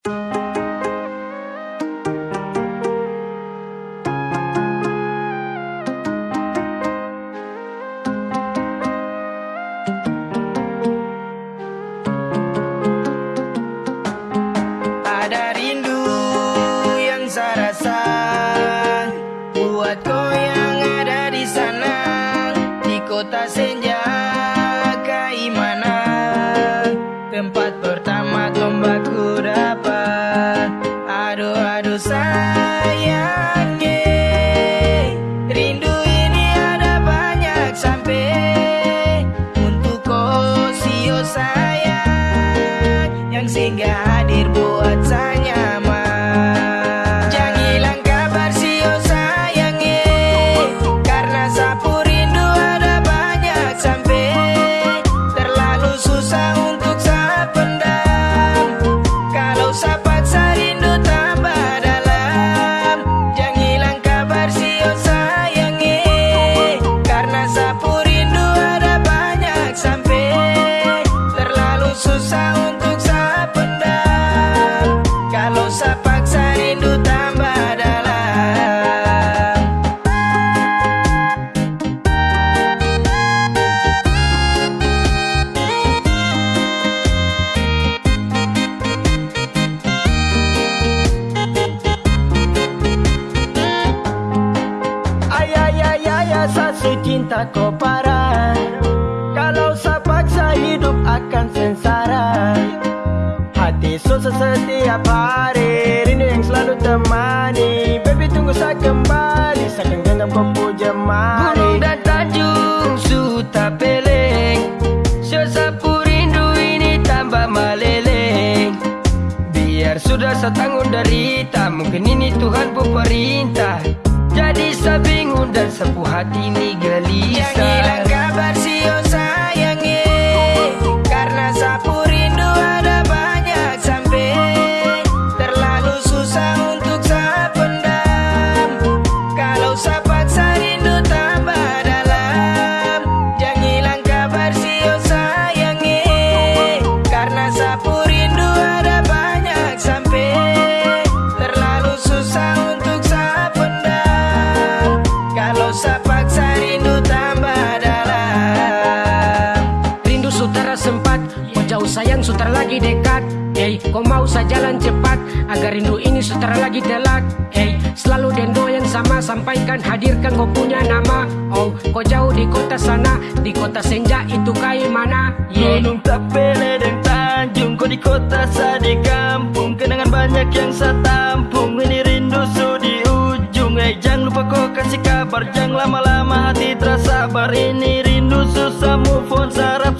Ada rindu yang saya rasa Buat kau yang ada di sana Di kota senja Kaimana Tempat pertama side. tak kau parah. Kalau saya hidup akan sengsara. Hati susah setiap hari Rindu yang selalu temani. Baby tunggu saya kembali Saya akan genggam kau puja mari. Gunung dan tanjung Suta peleng. Sesapu rindu ini tambah meleleng. Biar sudah saya tanggung derita Mungkin ini Tuhan pun perintah. Di bingung dan sepuh hati ini geli. Hey, kau mau sajalan jalan cepat Agar rindu ini setara lagi telak. Hey, selalu dendo yang sama Sampaikan hadirkan kau punya nama. Oh, kau jauh di kota sana Di kota senja itu kayak mana? Yeah. Gunung tapele dan tanjung Kau di kota saya di kampung. Kenangan banyak yang saya tampung Ini rindu su di ujung. Hey, jangan lupa kau kasih kabar Jangan lama-lama hati terasa sabar. Ini rindu susah move on sarap